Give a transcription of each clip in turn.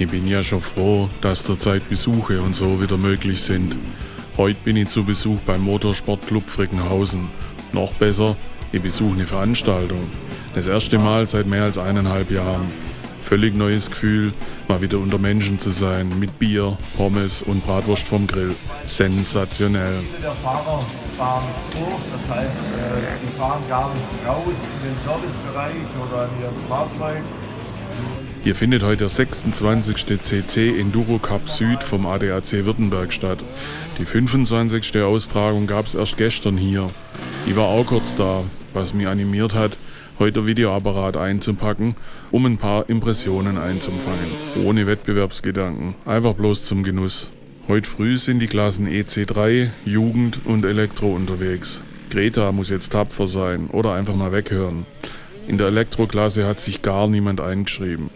Ich bin ja schon froh, dass zurzeit Besuche und so wieder möglich sind. Heute bin ich zu Besuch beim Motorsportclub Frickenhausen. Noch besser, ich besuche eine Veranstaltung. Das erste Mal seit mehr als eineinhalb Jahren. Völlig neues Gefühl, mal wieder unter Menschen zu sein, mit Bier, Pommes und Bratwurst vom Grill. Sensationell. Der Fahrer fahren hoch, das heißt, äh, die fahren gar nicht raus in den Servicebereich oder in ihrem Fahrzeug. Hier findet heute der 26. CC Enduro Cup Süd vom ADAC Württemberg statt. Die 25. Austragung gab es erst gestern hier. Ich war auch kurz da, was mich animiert hat, heute Videoapparat einzupacken, um ein paar Impressionen einzufangen. Ohne Wettbewerbsgedanken, einfach bloß zum Genuss. Heute früh sind die Klassen EC3, Jugend und Elektro unterwegs. Greta muss jetzt tapfer sein oder einfach mal weghören. In der Elektroklasse hat sich gar niemand eingeschrieben.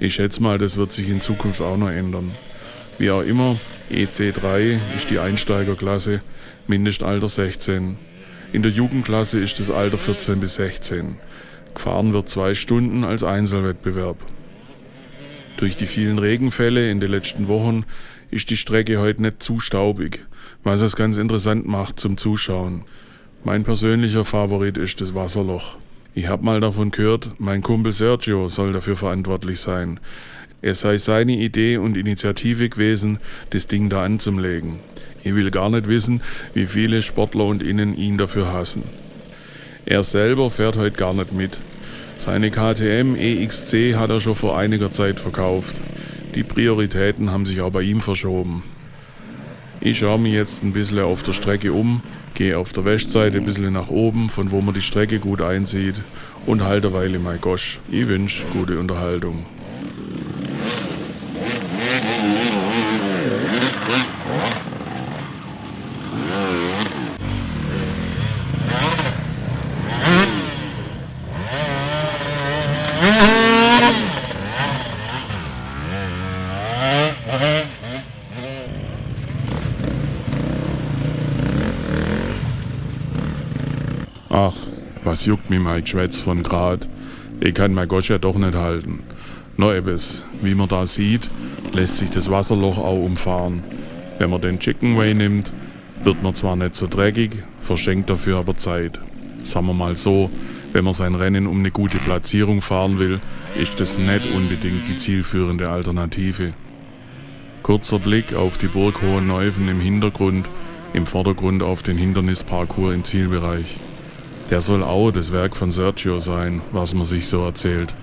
Ich schätze mal, das wird sich in Zukunft auch noch ändern. Wie auch immer, EC3 ist die Einsteigerklasse, Mindestalter 16. In der Jugendklasse ist das Alter 14 bis 16. Gefahren wird zwei Stunden als Einzelwettbewerb. Durch die vielen Regenfälle in den letzten Wochen ist die Strecke heute nicht zu staubig, was es ganz interessant macht zum Zuschauen. Mein persönlicher Favorit ist das Wasserloch. Ich habe mal davon gehört, mein Kumpel Sergio soll dafür verantwortlich sein. Es sei seine Idee und Initiative gewesen, das Ding da anzulegen. Ich will gar nicht wissen, wie viele Sportler und Innen ihn dafür hassen. Er selber fährt heute gar nicht mit. Seine KTM EXC hat er schon vor einiger Zeit verkauft. Die Prioritäten haben sich auch bei ihm verschoben. Ich schaue mich jetzt ein bisschen auf der Strecke um, gehe auf der Westseite ein bisschen nach oben, von wo man die Strecke gut einsieht und halte eine Weile mein Gosch. Ich wünsche gute Unterhaltung. Was juckt mich mein Geschwätz von grad? Ich kann mein Gosch ja doch nicht halten. No ebes, wie man da sieht, lässt sich das Wasserloch auch umfahren. Wenn man den Chicken Way nimmt, wird man zwar nicht so dreckig, verschenkt dafür aber Zeit. Sagen wir mal so, wenn man sein Rennen um eine gute Platzierung fahren will, ist das nicht unbedingt die zielführende Alternative. Kurzer Blick auf die Burg Hohenneufen im Hintergrund, im Vordergrund auf den Hindernisparcours im Zielbereich. Der soll auch das Werk von Sergio sein, was man sich so erzählt.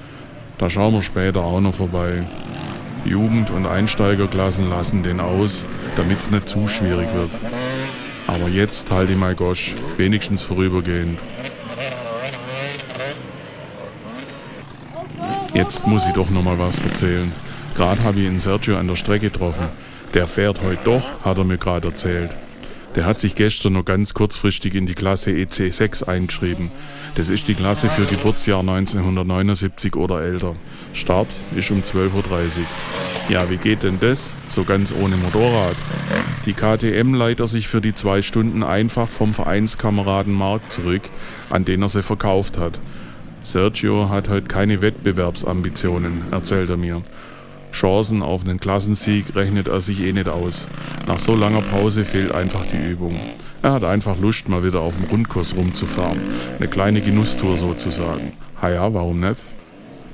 Da schauen wir später auch noch vorbei. Jugend- und Einsteigerklassen lassen den aus, damit's nicht zu schwierig wird. Aber jetzt halte ich mein Gosch, wenigstens vorübergehend. Jetzt muss ich doch noch mal was erzählen. Gerade habe ich ihn Sergio an der Strecke getroffen. Der fährt heute doch, hat er mir gerade erzählt. Der hat sich gestern noch ganz kurzfristig in die Klasse EC6 eingeschrieben. Das ist die Klasse für Geburtsjahr 1979 oder älter. Start ist um 12.30 Uhr. Ja, wie geht denn das? So ganz ohne Motorrad. Die KTM leiht sich für die zwei Stunden einfach vom Vereinskameraden Mark zurück, an den er sie verkauft hat. Sergio hat heute keine Wettbewerbsambitionen, erzählt er mir. Chancen auf einen Klassensieg rechnet er sich eh nicht aus. Nach so langer Pause fehlt einfach die Übung. Er hat einfach Lust, mal wieder auf dem Rundkurs rumzufahren. Eine kleine Genusstour sozusagen. Ha ja, warum nicht?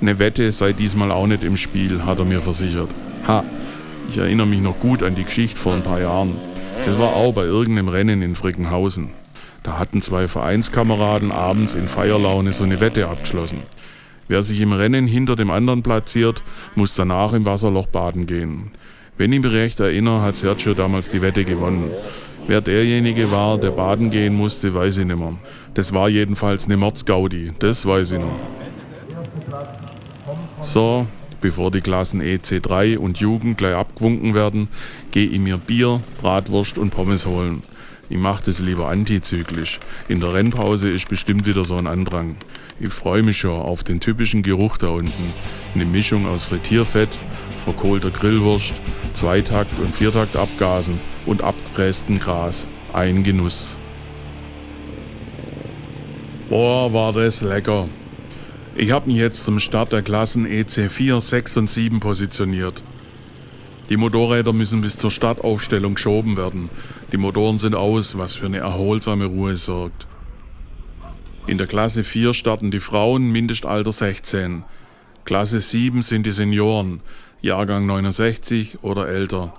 Eine Wette sei diesmal auch nicht im Spiel, hat er mir versichert. Ha, ich erinnere mich noch gut an die Geschichte vor ein paar Jahren. Es war auch bei irgendeinem Rennen in Frickenhausen. Da hatten zwei Vereinskameraden abends in Feierlaune so eine Wette abgeschlossen. Wer sich im Rennen hinter dem anderen platziert, muss danach im Wasserloch baden gehen. Wenn ich mich recht erinnere, hat Sergio damals die Wette gewonnen. Wer derjenige war, der baden gehen musste, weiß ich nicht mehr. Das war jedenfalls eine Mordsgaudi, das weiß ich noch. So, bevor die Klassen EC3 und Jugend gleich abgewunken werden, gehe ich mir Bier, Bratwurst und Pommes holen. Ich mache das lieber antizyklisch. In der Rennpause ist bestimmt wieder so ein Andrang. Ich freue mich schon auf den typischen Geruch da unten. Eine Mischung aus Frittierfett, verkohlter Grillwurst, Zweitakt- und Viertaktabgasen und abgefrästen Gras. Ein Genuss. Boah, war das lecker. Ich habe mich jetzt zum Start der Klassen EC4, 6 und 7 positioniert. Die Motorräder müssen bis zur Startaufstellung geschoben werden. Die Motoren sind aus, was für eine erholsame Ruhe sorgt. In der Klasse 4 starten die Frauen, Mindestalter 16. Klasse 7 sind die Senioren, Jahrgang 69 oder älter.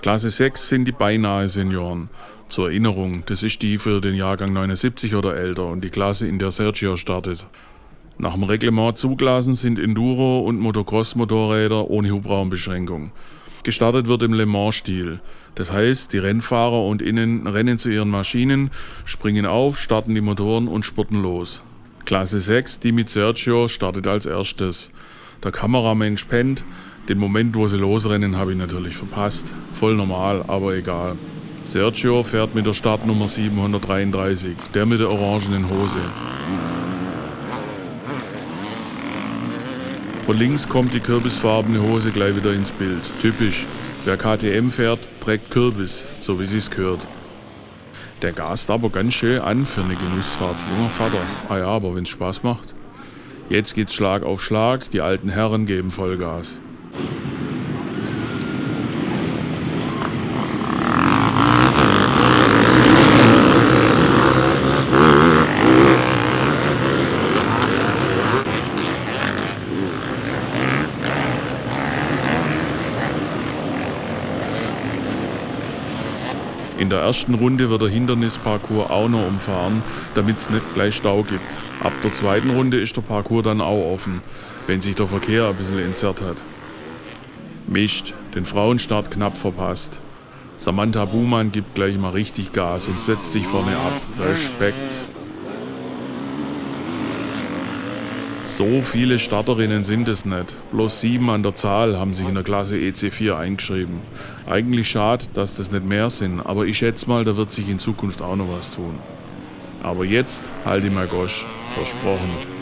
Klasse 6 sind die beinahe Senioren. Zur Erinnerung, das ist die für den Jahrgang 79 oder älter und die Klasse, in der Sergio startet. Nach dem Reglement zugelassen sind Enduro- und Motocross-Motorräder ohne Hubraumbeschränkung. Gestartet wird im Le Mans-Stil. Das heißt, die Rennfahrer und Innen rennen zu ihren Maschinen, springen auf, starten die Motoren und spurten los. Klasse 6, die mit Sergio, startet als erstes. Der Kameramensch pennt, den Moment, wo sie losrennen, habe ich natürlich verpasst. Voll normal, aber egal. Sergio fährt mit der Startnummer 733, der mit der orangenen Hose. Von links kommt die kürbisfarbene Hose gleich wieder ins Bild. Typisch. Wer KTM fährt, trägt Kürbis, so wie sich's gehört. Der gast aber ganz schön an für eine Genussfahrt. Junger Vater. Ah ja, aber wenn's Spaß macht. Jetzt geht's Schlag auf Schlag, die alten Herren geben Vollgas. In der ersten Runde wird der Hindernisparcours auch noch umfahren, damit es nicht gleich Stau gibt. Ab der zweiten Runde ist der Parcours dann auch offen, wenn sich der Verkehr ein bisschen entzerrt hat. Mist, den Frauenstart knapp verpasst. Samantha Buhmann gibt gleich mal richtig Gas und setzt sich vorne ab. Respekt. So viele Starterinnen sind es nicht. Bloß sieben an der Zahl haben sich in der Klasse EC4 eingeschrieben. Eigentlich schade, dass das nicht mehr sind, aber ich schätze mal, da wird sich in Zukunft auch noch was tun. Aber jetzt halte ich mal Gosch. Versprochen.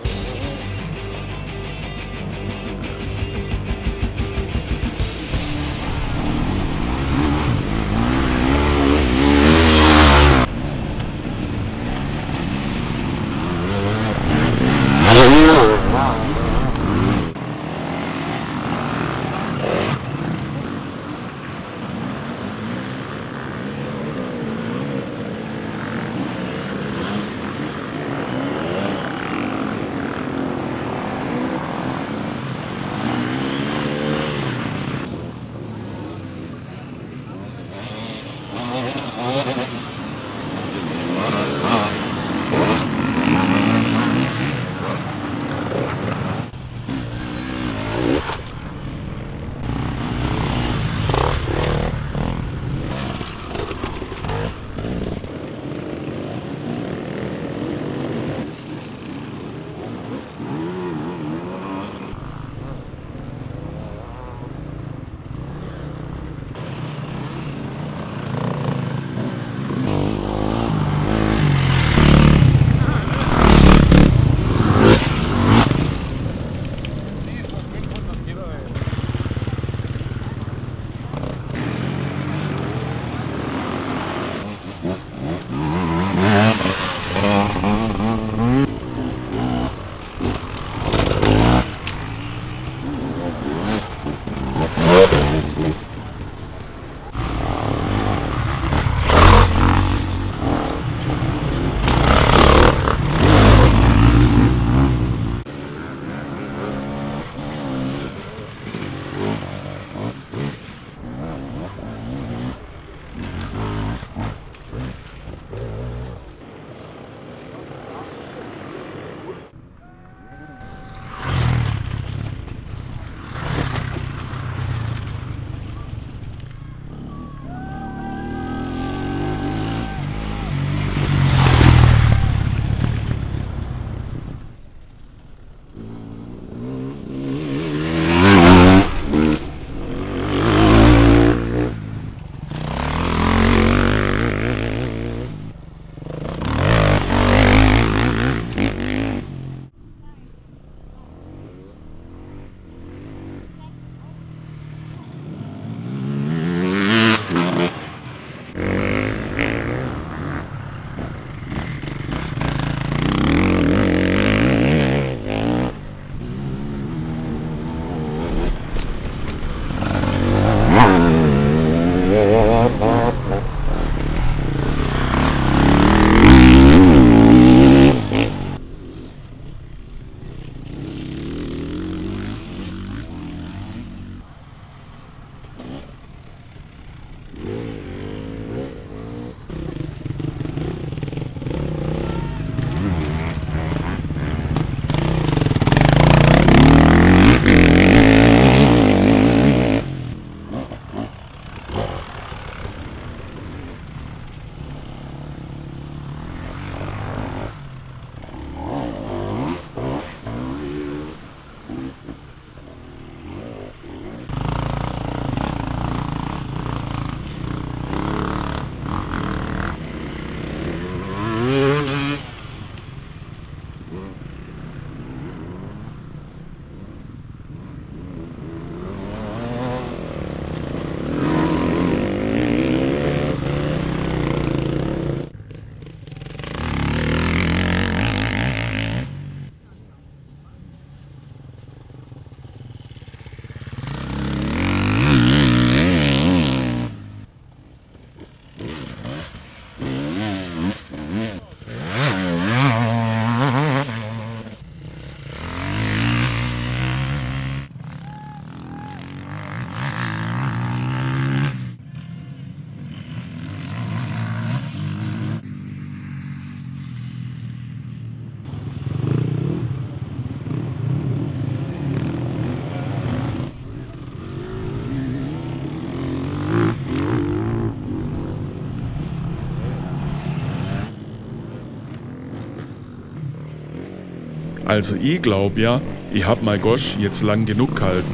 Also ich glaub ja, ich hab mein Gosch jetzt lang genug gehalten.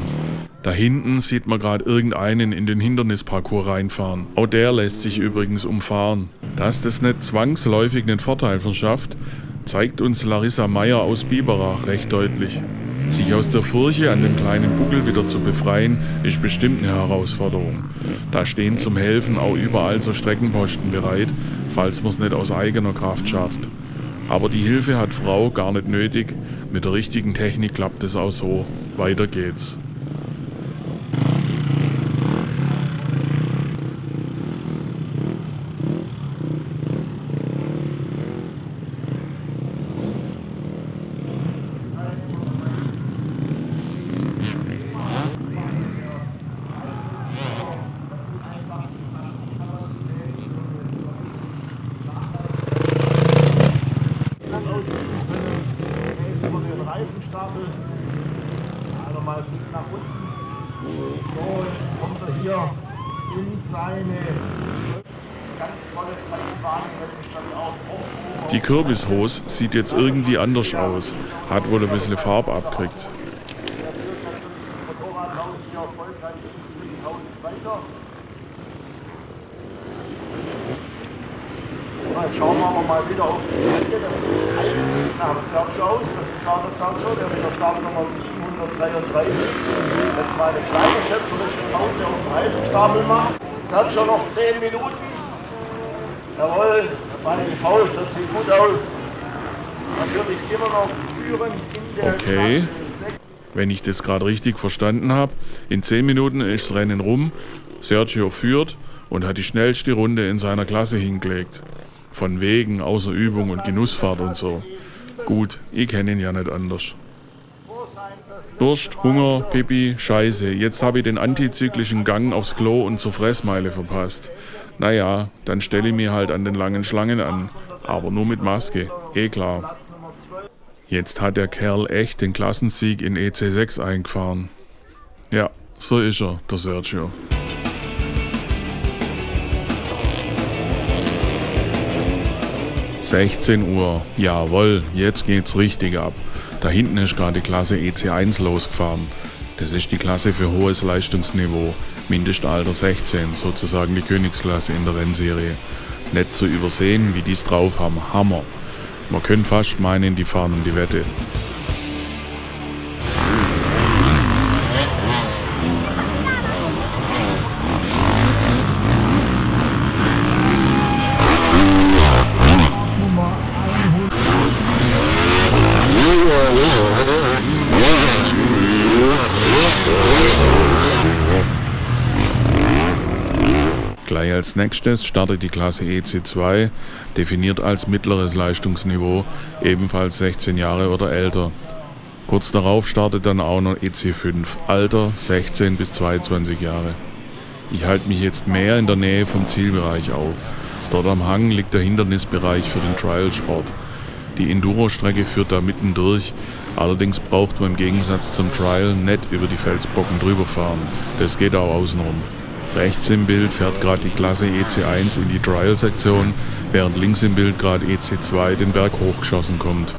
Da hinten sieht man gerade irgendeinen in den Hindernisparcours reinfahren. Auch der lässt sich übrigens umfahren. Dass das nicht zwangsläufig einen Vorteil verschafft, zeigt uns Larissa Meyer aus Biberach recht deutlich. Sich aus der Furche an dem kleinen Buckel wieder zu befreien, ist bestimmt eine Herausforderung. Da stehen zum Helfen auch überall so Streckenposten bereit, falls man es nicht aus eigener Kraft schafft. Aber die Hilfe hat Frau gar nicht nötig, mit der richtigen Technik klappt es auch so. Weiter geht's. Reifenstapel. Also mal fliegt nach unten. So, jetzt kommt er hier in seine ganz tolle Kleinbahn, auch Die Kürbishose sieht jetzt irgendwie anders aus. Hat wohl ein bisschen Farbe das weiter. Jetzt schauen wir mal wieder auf die. Das ist eigentlich nach dem Sergio aus. Das ist klar der Sergio, der mit der Startnummer 733. Jetzt mal eine kleine schöpferische Pause auf dem Reifenstapel macht. Sergio noch 10 Minuten. Jawohl, meine Faust, das sieht gut aus. Natürlich immer noch führend in der Okay. Klasse 6. Wenn ich das gerade richtig verstanden habe, in 10 Minuten ist das Rennen rum, Sergio führt und hat die schnellste Runde in seiner Klasse hingelegt. Von wegen außer Übung und Genussfahrt und so. Gut, ich kenne ihn ja nicht anders. Durst, Hunger, Pipi, Scheiße. Jetzt habe ich den antizyklischen Gang aufs Klo und zur Fressmeile verpasst. Naja, dann stelle ich mir halt an den langen Schlangen an. Aber nur mit Maske, eh klar. Jetzt hat der Kerl echt den Klassensieg in EC6 eingefahren. Ja, so ist er, der Sergio. ...16 Uhr. Jawohl, jetzt geht's richtig ab. Da hinten ist gerade die Klasse EC1 losgefahren. Das ist die Klasse für hohes Leistungsniveau. Mindestalter 16, sozusagen die Königsklasse in der Rennserie. Nicht zu übersehen, wie die's drauf haben. Hammer. Man könnte fast meinen, die fahren um die Wette. Als nächstes startet die Klasse EC2, definiert als mittleres Leistungsniveau, ebenfalls 16 Jahre oder älter. Kurz darauf startet dann auch noch EC5, Alter 16 bis 22 Jahre. Ich halte mich jetzt mehr in der Nähe vom Zielbereich auf. Dort am Hang liegt der Hindernisbereich für den Trial-Sport. Die Enduro-Strecke führt da mitten durch, allerdings braucht man im Gegensatz zum Trial nicht über die Felsbrocken drüber fahren. Das geht auch außenrum. Rechts im Bild fährt gerade die Klasse EC1 in die Trial-Sektion, während links im Bild gerade EC2 den Berg hochgeschossen kommt.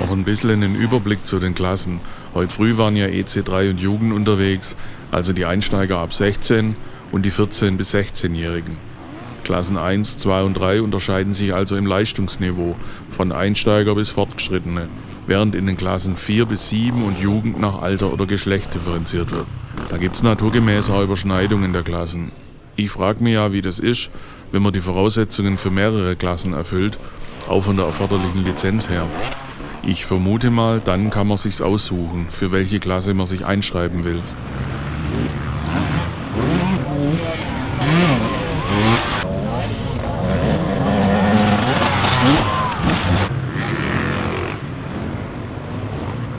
Noch ein bisschen einen Überblick zu den Klassen. Heute früh waren ja EC3 und Jugend unterwegs, also die Einsteiger ab 16 und die 14- bis 16-Jährigen. Klassen 1, 2 und 3 unterscheiden sich also im Leistungsniveau von Einsteiger bis Fortgeschrittene, während in den Klassen 4 bis 7 und Jugend nach Alter oder Geschlecht differenziert wird. Da gibt's naturgemäß auch Überschneidungen der Klassen. Ich frage mich ja, wie das ist, wenn man die Voraussetzungen für mehrere Klassen erfüllt, auch von der erforderlichen Lizenz her. Ich vermute mal, dann kann man sich's aussuchen, für welche Klasse man sich einschreiben will.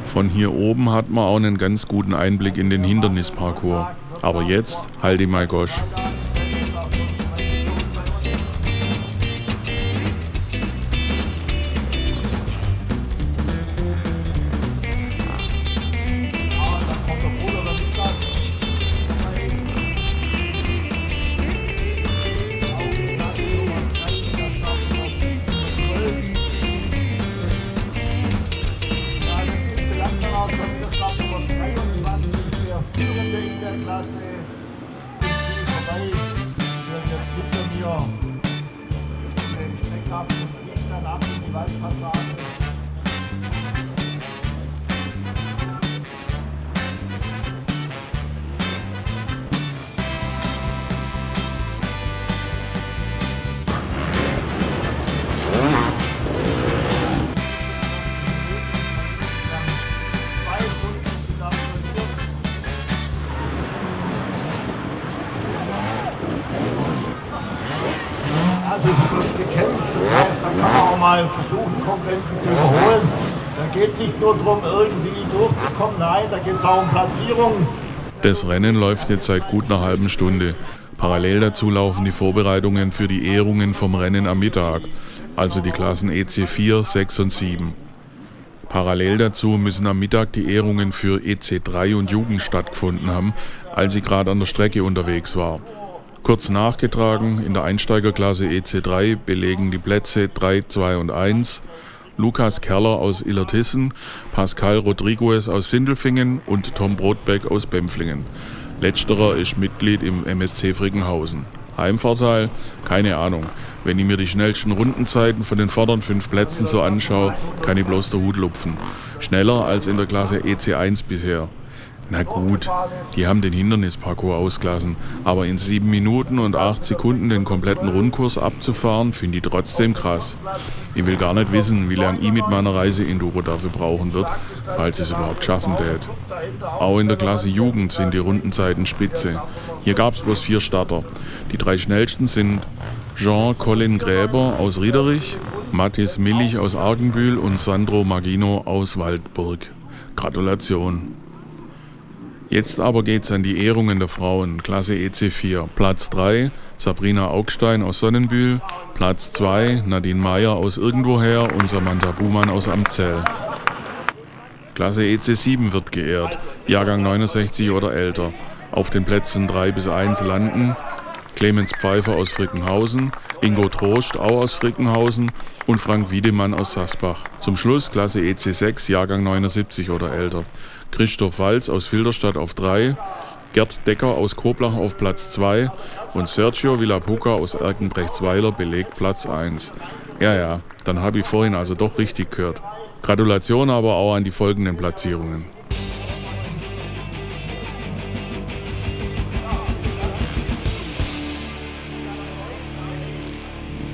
Von hier oben hat man auch einen ganz guten Einblick in den Hindernisparcours. Aber jetzt halt die mal gosch. Es nicht nur darum, irgendwie durchzukommen, nein, da geht es auch um Platzierung. Das Rennen läuft jetzt seit gut einer halben Stunde. Parallel dazu laufen die Vorbereitungen für die Ehrungen vom Rennen am Mittag, also die Klassen EC 4, 6 und 7. Parallel dazu müssen am Mittag die Ehrungen für EC 3 und Jugend stattgefunden haben, als ich gerade an der Strecke unterwegs war. Kurz nachgetragen, in der Einsteigerklasse EC3 belegen die Plätze 3, 2 und 1 Lukas Kerler aus Illertissen, Pascal Rodriguez aus Sindelfingen und Tom Brotbeck aus Bempflingen. Letzterer ist Mitglied im MSC Frickenhausen. Heimvorteil? Keine Ahnung. Wenn ich mir die schnellsten Rundenzeiten von den vorderen fünf Plätzen so anschaue, kann ich bloß der Hut lupfen. Schneller als in der Klasse EC1 bisher. Na gut, die haben den Hindernisparcours ausgelassen, aber in 7 Minuten und 8 Sekunden den kompletten Rundkurs abzufahren, finde ich trotzdem krass. Ich will gar nicht wissen, wie lange ich mit meiner Reise Enduro dafür brauchen wird, falls es überhaupt schaffen tät. Auch in der Klasse Jugend sind die Rundenzeiten spitze. Hier gab es bloß vier Starter. Die drei schnellsten sind Jean Colin Gräber aus Riederich, Mathis Millich aus Argenbühl und Sandro Magino aus Waldburg. Gratulation! Jetzt aber geht's an die Ehrungen der Frauen, Klasse EC4. Platz 3 Sabrina Augstein aus Sonnenbühl, Platz 2 Nadine Meyer aus irgendwoher und Samantha Buhmann aus Amzell. Klasse EC7 wird geehrt, Jahrgang 69 oder älter. Auf den Plätzen 3 bis 1 landen Clemens Pfeiffer aus Frickenhausen, Ingo Trost auch aus Frickenhausen und Frank Wiedemann aus Sasbach. Zum Schluss Klasse EC6, Jahrgang 79 oder älter. Christoph Walz aus Filderstadt auf 3, Gerd Decker aus Koblach auf Platz 2 und Sergio Villapuca aus Erkenbrechtsweiler belegt Platz 1. Ja, ja, dann habe ich vorhin also doch richtig gehört. Gratulation aber auch an die folgenden Platzierungen.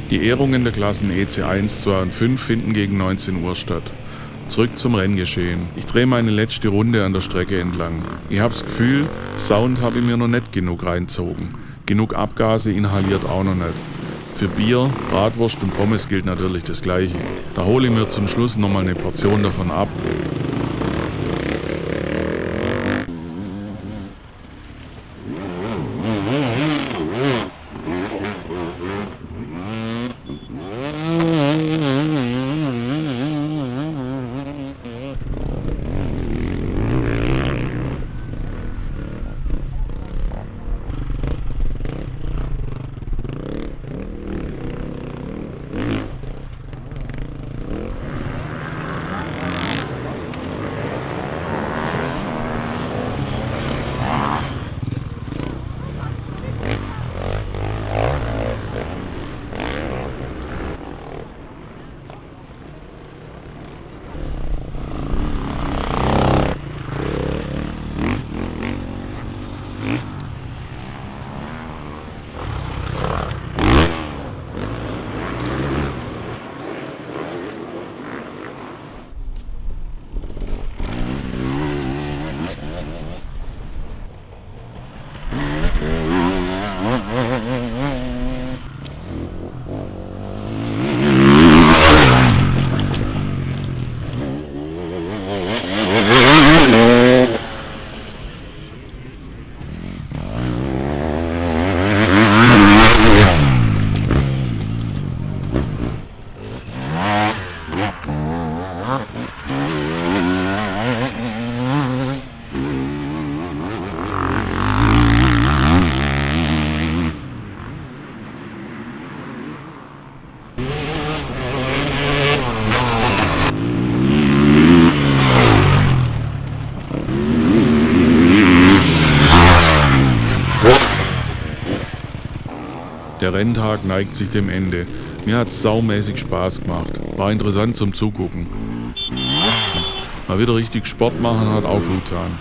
Die Ehrungen der Klassen EC1, 2 und 5 finden gegen 19 Uhr statt. Zurück zum Renngeschehen. Ich drehe meine letzte Runde an der Strecke entlang. Ich habe das Gefühl, Sound habe ich mir noch nicht genug reinzogen. Genug Abgase inhaliert auch noch nicht. Für Bier, Bratwurst und Pommes gilt natürlich das Gleiche. Da hole ich mir zum Schluss nochmal eine Portion davon ab. Renntag neigt sich dem Ende. Mir hat's saumäßig Spaß gemacht. War interessant zum Zugucken. Mal wieder richtig Sport machen hat auch gut getan.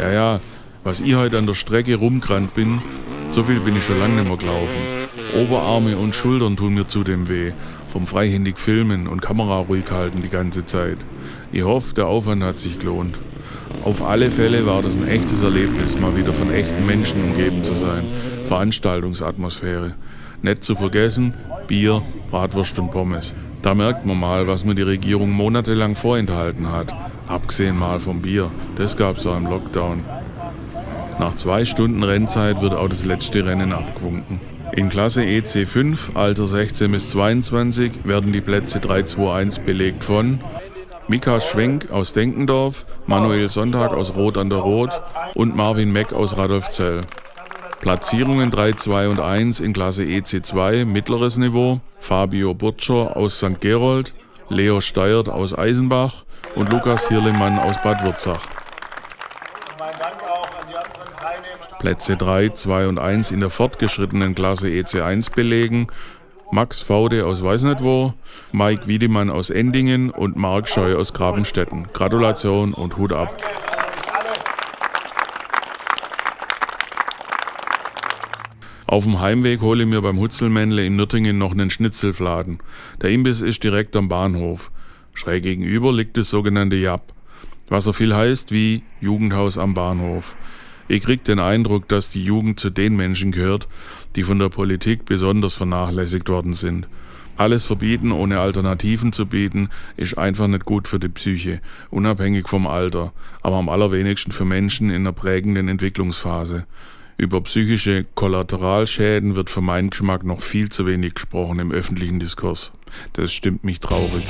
Ja, ja, was ich heute an der Strecke rumgerannt bin, so viel bin ich schon lange nicht mehr gelaufen. Oberarme und Schultern tun mir zudem weh, vom freihändig Filmen und Kamera ruhig halten die ganze Zeit. Ich hoffe, der Aufwand hat sich gelohnt. Auf alle Fälle war das ein echtes Erlebnis, mal wieder von echten Menschen umgeben zu sein. Veranstaltungsatmosphäre. Nicht zu vergessen, Bier, Bratwurst und Pommes. Da merkt man mal, was mir die Regierung monatelang vorenthalten hat. Abgesehen mal vom Bier, das gab's auch im Lockdown. Nach zwei Stunden Rennzeit wird auch das letzte Rennen abgewunken. In Klasse EC5, Alter 16 bis 22, werden die Plätze 3-2-1 belegt von Mika Schwenk aus Denkendorf, Manuel Sonntag aus Rot an der Rot und Marvin Meck aus Radolfzell. Platzierungen 3, 2 und 1 in Klasse EC2, mittleres Niveau, Fabio Burtscher aus St. Gerold, Leo Steiert aus Eisenbach und Lukas Hirlemann aus Bad Würzach. Plätze 3, 2 und 1 in der fortgeschrittenen Klasse EC1 belegen Max Faude aus weiß nicht wo, Mike Wiedemann aus Endingen und Marc Scheu aus Grabenstetten. Gratulation und Hut ab. Auf dem Heimweg hole ich mir beim Hutzelmännle in Nürtingen noch einen Schnitzelfladen. Der Imbiss ist direkt am Bahnhof. Schräg gegenüber liegt das sogenannte Jap, was so viel heißt wie Jugendhaus am Bahnhof. Ich krieg den Eindruck, dass die Jugend zu den Menschen gehört, die von der Politik besonders vernachlässigt worden sind. Alles verbieten, ohne Alternativen zu bieten, ist einfach nicht gut für die Psyche, unabhängig vom Alter, aber am allerwenigsten für Menschen in einer prägenden Entwicklungsphase. Über psychische Kollateralschäden wird für meinen Geschmack noch viel zu wenig gesprochen im öffentlichen Diskurs. Das stimmt mich traurig.